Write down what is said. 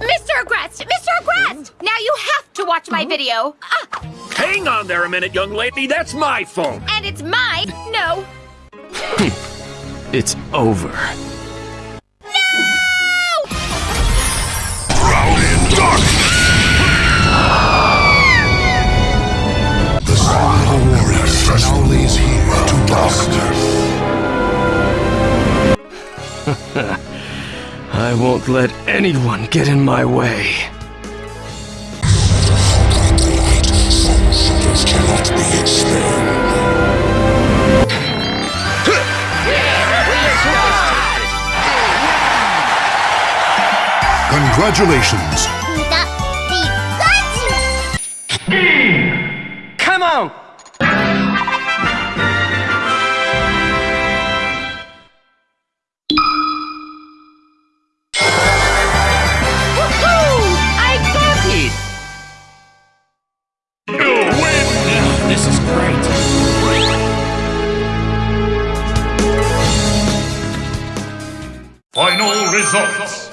Mr. Agrest! Mr. Agrest! Now you have to watch my video. Ah, Hang on there a minute, young lady. That's my phone. and it's mine. No. It's over. Drown in darkness! The sun now lays here to dust. I won't let anyone get in my way. Shadows cannot be expelled. Congratulations! Come on! Is great. Final results!